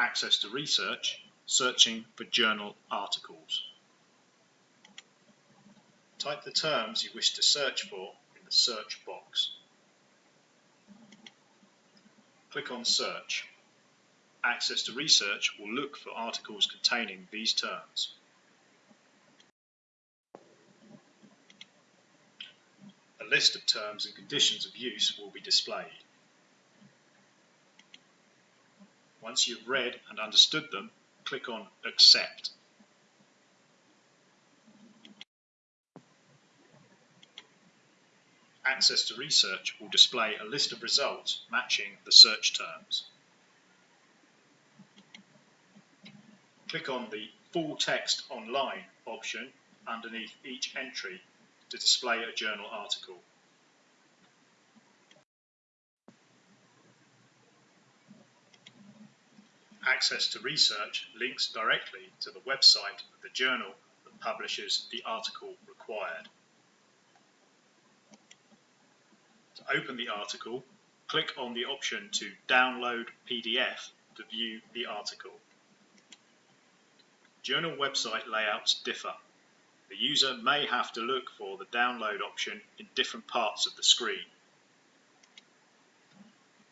Access to Research, searching for journal articles. Type the terms you wish to search for in the search box. Click on Search. Access to Research will look for articles containing these terms. A list of terms and conditions of use will be displayed. Once you've read and understood them, click on Accept. Access to Research will display a list of results matching the search terms. Click on the Full Text Online option underneath each entry to display a journal article. Access to Research links directly to the website of the journal that publishes the article required. To open the article, click on the option to download PDF to view the article. Journal website layouts differ. The user may have to look for the download option in different parts of the screen.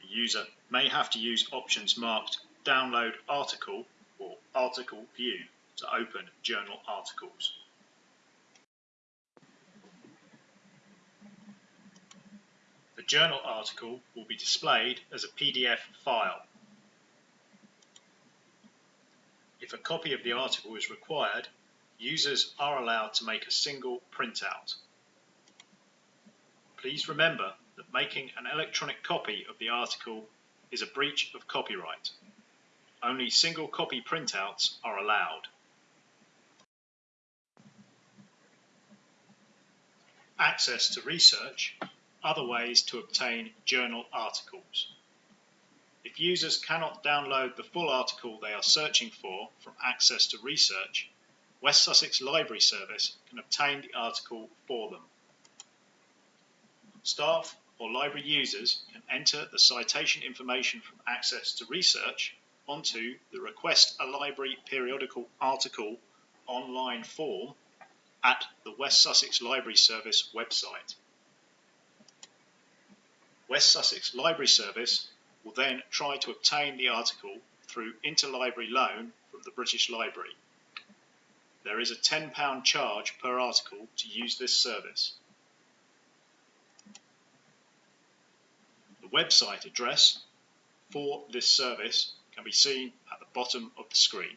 The user may have to use options marked Download Article or Article View to open journal articles. The journal article will be displayed as a PDF file. If a copy of the article is required, users are allowed to make a single printout. Please remember that making an electronic copy of the article is a breach of copyright. Only single copy printouts are allowed. Access to research, other ways to obtain journal articles. If users cannot download the full article they are searching for from Access to Research, West Sussex Library Service can obtain the article for them. Staff or library users can enter the citation information from Access to Research onto the Request a Library Periodical Article online form at the West Sussex Library Service website. West Sussex Library Service will then try to obtain the article through interlibrary loan from the British Library. There is a £10 charge per article to use this service. The website address for this service can be seen at the bottom of the screen.